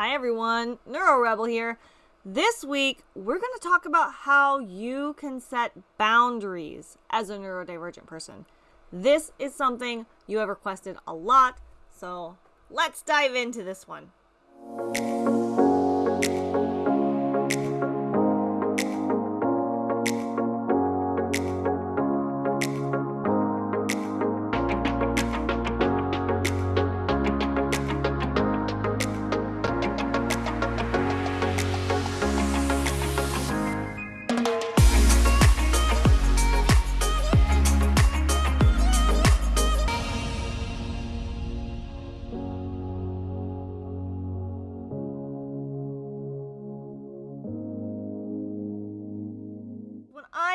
Hi everyone, Neuro Rebel here. This week, we're going to talk about how you can set boundaries as a neurodivergent person. This is something you have requested a lot, so let's dive into this one.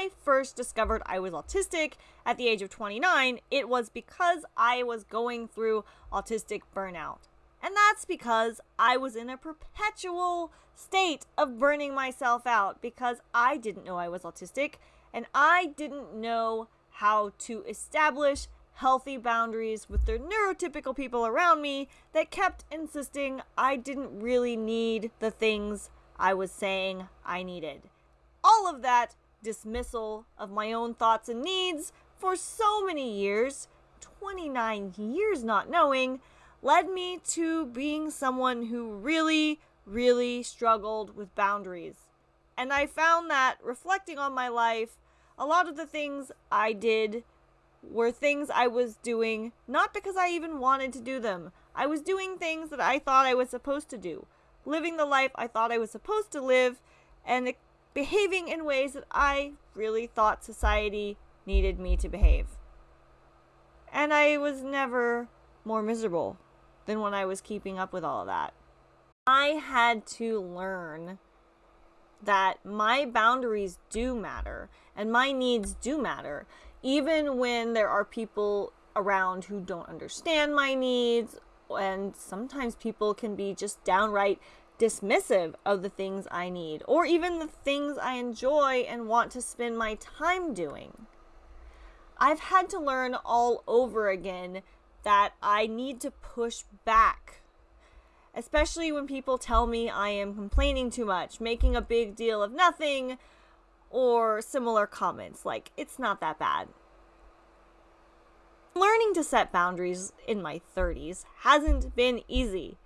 I first discovered I was autistic at the age of 29, it was because I was going through autistic burnout. And that's because I was in a perpetual state of burning myself out because I didn't know I was autistic and I didn't know how to establish healthy boundaries with the neurotypical people around me that kept insisting I didn't really need the things I was saying I needed. All of that dismissal of my own thoughts and needs for so many years, 29 years not knowing, led me to being someone who really, really struggled with boundaries. And I found that reflecting on my life, a lot of the things I did were things I was doing not because I even wanted to do them. I was doing things that I thought I was supposed to do, living the life I thought I was supposed to live, and behaving in ways that I really thought society needed me to behave. And I was never more miserable than when I was keeping up with all of that. I had to learn that my boundaries do matter and my needs do matter, even when there are people around who don't understand my needs. And sometimes people can be just downright dismissive of the things I need or even the things I enjoy and want to spend my time doing. I've had to learn all over again that I need to push back. Especially when people tell me I am complaining too much, making a big deal of nothing, or similar comments like, it's not that bad. Learning to set boundaries in my 30s hasn't been easy.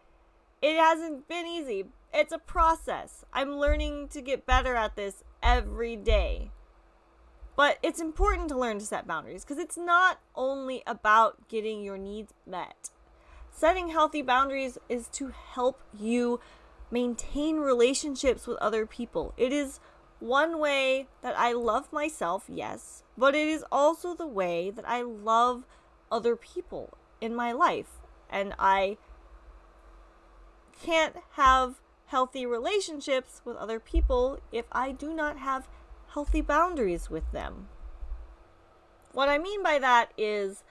It hasn't been easy. It's a process. I'm learning to get better at this every day. But it's important to learn to set boundaries because it's not only about getting your needs met. Setting healthy boundaries is to help you maintain relationships with other people. It is one way that I love myself, yes, but it is also the way that I love other people in my life. And I can't have healthy relationships with other people if I do not have healthy boundaries with them. What I mean by that is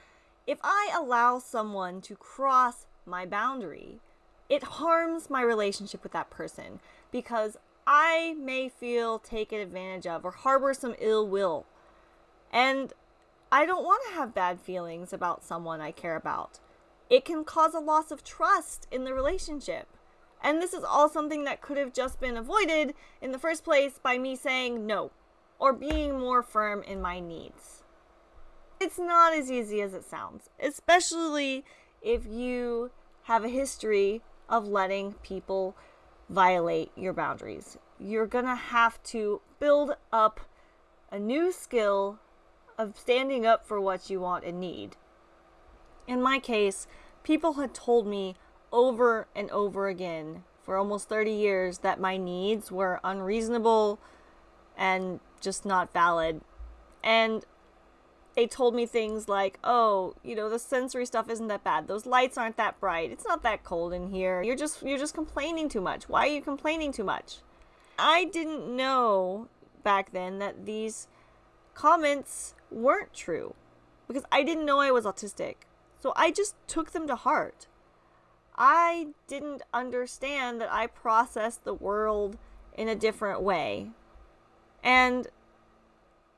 if I allow someone to cross my boundary, it harms my relationship with that person because I may feel taken advantage of or harbor some ill will. And I don't want to have bad feelings about someone I care about. It can cause a loss of trust in the relationship. And this is all something that could have just been avoided in the first place by me saying no or being more firm in my needs. It's not as easy as it sounds, especially if you have a history of letting people violate your boundaries. You're to have to build up a new skill of standing up for what you want and need. In my case, people had told me over and over again for almost 30 years that my needs were unreasonable and just not valid. And they told me things like, "Oh, you know, the sensory stuff isn't that bad. Those lights aren't that bright. It's not that cold in here. You're just you're just complaining too much. Why are you complaining too much?" I didn't know back then that these comments weren't true because I didn't know I was autistic. So I just took them to heart. I didn't understand that I processed the world in a different way. And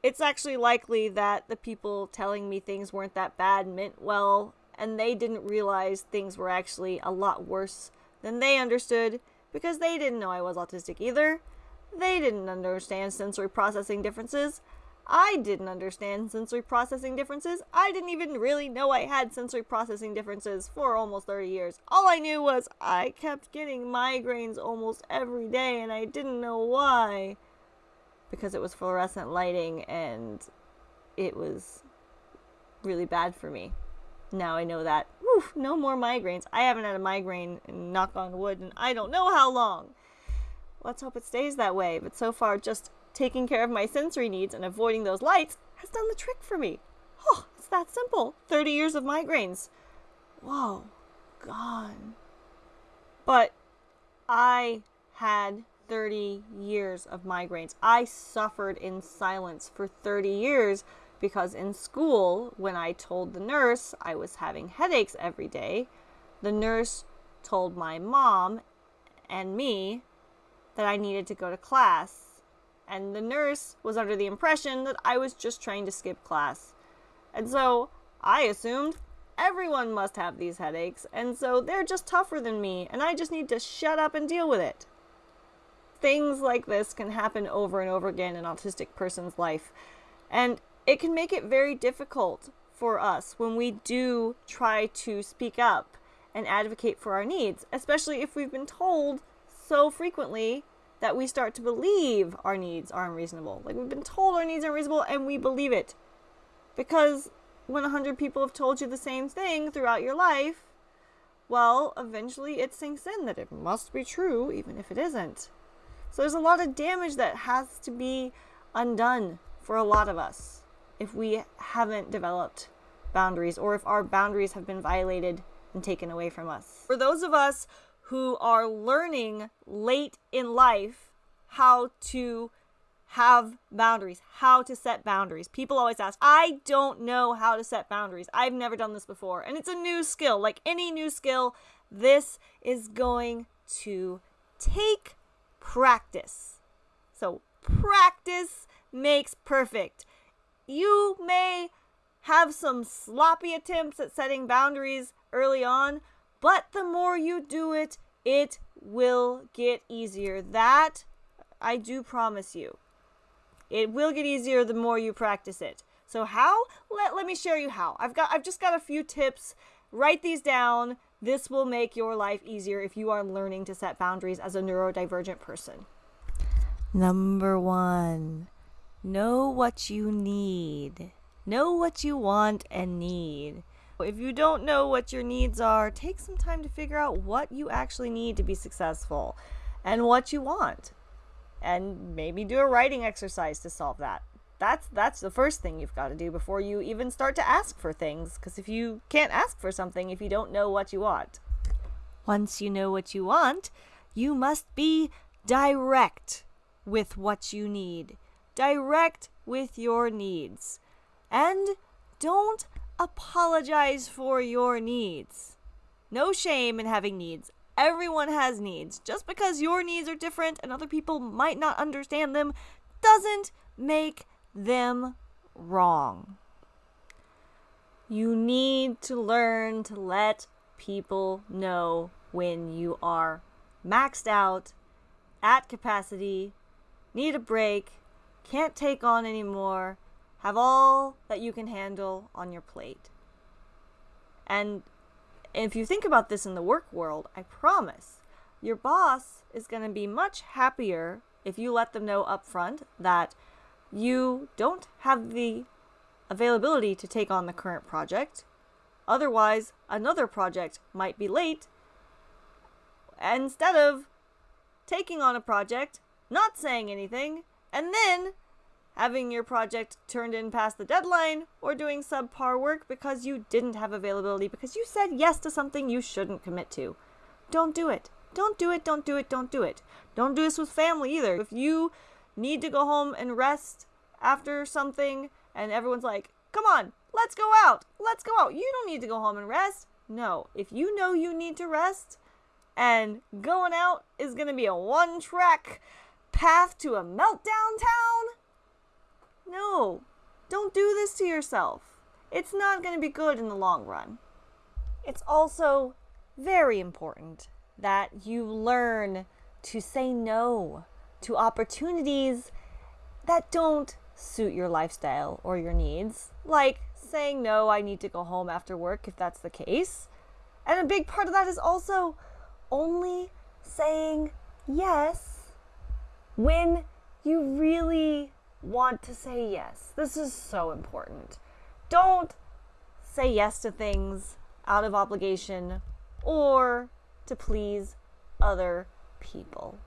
it's actually likely that the people telling me things weren't that bad meant well, and they didn't realize things were actually a lot worse than they understood because they didn't know I was autistic either. They didn't understand sensory processing differences. I didn't understand sensory processing differences. I didn't even really know I had sensory processing differences for almost 30 years. All I knew was I kept getting migraines almost every day and I didn't know why. Because it was fluorescent lighting and it was really bad for me. Now I know that. Whew, no more migraines. I haven't had a migraine, knock on wood, and I don't know how long. Let's hope it stays that way. But so far, just taking care of my sensory needs and avoiding those lights has done the trick for me. Oh, it's that simple. 30 years of migraines. Whoa, gone. But I had 30 years of migraines. I suffered in silence for 30 years because in school, when I told the nurse I was having headaches every day, the nurse told my mom and me that I needed to go to class and the nurse was under the impression that I was just trying to skip class. And so I assumed everyone must have these headaches, and so they're just tougher than me, and I just need to shut up and deal with it. Things like this can happen over and over again in an autistic person's life, and it can make it very difficult for us when we do try to speak up and advocate for our needs, especially if we've been told so frequently that we start to believe our needs are unreasonable. Like we've been told our needs are unreasonable and we believe it. Because when a hundred people have told you the same thing throughout your life, well, eventually it sinks in that it must be true, even if it isn't. So there's a lot of damage that has to be undone for a lot of us if we haven't developed boundaries or if our boundaries have been violated and taken away from us. For those of us who are learning late in life how to have boundaries, how to set boundaries. People always ask, I don't know how to set boundaries. I've never done this before. And it's a new skill. Like any new skill, this is going to take practice. So, practice makes perfect. You may have some sloppy attempts at setting boundaries early on, but the more you do it, it will get easier. That I do promise you. It will get easier the more you practice it. So how? Let, let me share you how. I've got I've just got a few tips. Write these down. This will make your life easier if you are learning to set boundaries as a neurodivergent person. Number 1. Know what you need. Know what you want and need. If you don't know what your needs are, take some time to figure out what you actually need to be successful and what you want. And maybe do a writing exercise to solve that. That's that's the first thing you've got to do before you even start to ask for things because if you can't ask for something if you don't know what you want. Once you know what you want, you must be direct with what you need. Direct with your needs. And don't apologize for your needs. No shame in having needs. Everyone has needs. Just because your needs are different and other people might not understand them doesn't make them wrong. You need to learn to let people know when you are maxed out, at capacity, need a break, can't take on anymore, have all that you can handle on your plate. And if you think about this in the work world, I promise your boss is going to be much happier if you let them know up front that you don't have the availability to take on the current project. Otherwise, another project might be late. Instead of taking on a project, not saying anything, and then having your project turned in past the deadline, or doing subpar work because you didn't have availability because you said yes to something you shouldn't commit to. Don't do it. Don't do it, don't do it, don't do it. Don't do this with family either. If you need to go home and rest after something and everyone's like, come on, let's go out, let's go out. You don't need to go home and rest. No, if you know you need to rest and going out is going to be a one track path to a meltdown town, this to yourself. It's not going to be good in the long run. It's also very important that you learn to say no to opportunities that don't suit your lifestyle or your needs, like saying no, I need to go home after work if that's the case. And a big part of that is also only saying yes when you really want to say yes. This is so important. Don't say yes to things out of obligation or to please other people.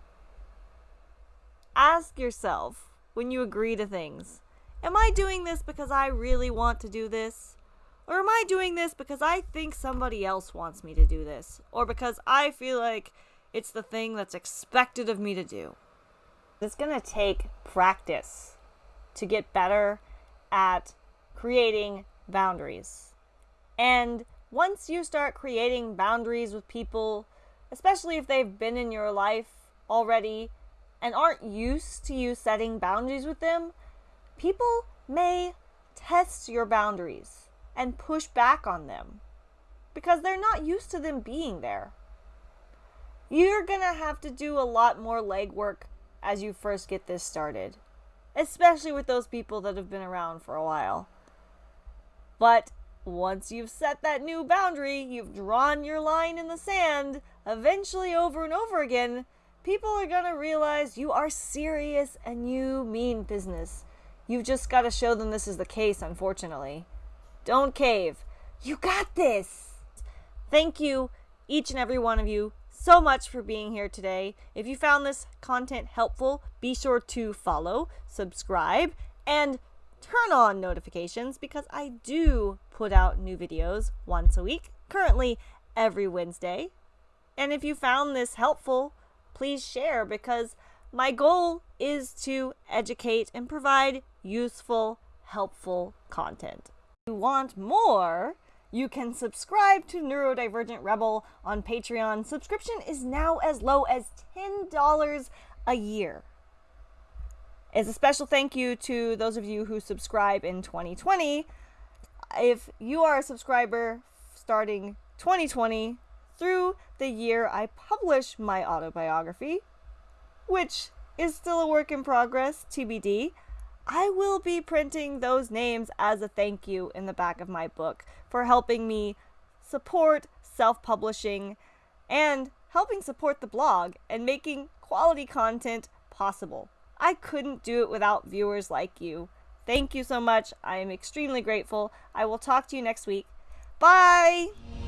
Ask yourself when you agree to things Am I doing this because I really want to do this? Or am I doing this because I think somebody else wants me to do this? Or because I feel like it's the thing that's expected of me to do? It's to take practice to get better at creating boundaries. And once you start creating boundaries with people, especially if they've been in your life already and aren't used to you setting boundaries with them, people may test your boundaries and push back on them because they're not used to them being there. You're going to have to do a lot more legwork as you first get this started, especially with those people that have been around for a while. But once you've set that new boundary, you've drawn your line in the sand, eventually over and over again, people are going to realize you are serious and you mean business You've just got to show them this is the case, unfortunately. Don't cave. You got this. Thank you, each and every one of you, so much for being here today. If you found this content helpful, be sure to follow, subscribe, and turn on notifications because I do put out new videos once a week, currently every Wednesday. And if you found this helpful, please share because my goal is to educate and provide useful, helpful content. If you want more, you can subscribe to Neurodivergent Rebel on Patreon. Subscription is now as low as $10 a year. As a special thank you to those of you who subscribe in 2020, if you are a subscriber starting 2020 through the year I publish my autobiography, which is still a work in progress, TBD, I will be printing those names as a thank you in the back of my book for helping me support self publishing and helping support the blog and making quality content possible. I couldn't do it without viewers like you. Thank you so much. I am extremely grateful. I will talk to you next week. Bye!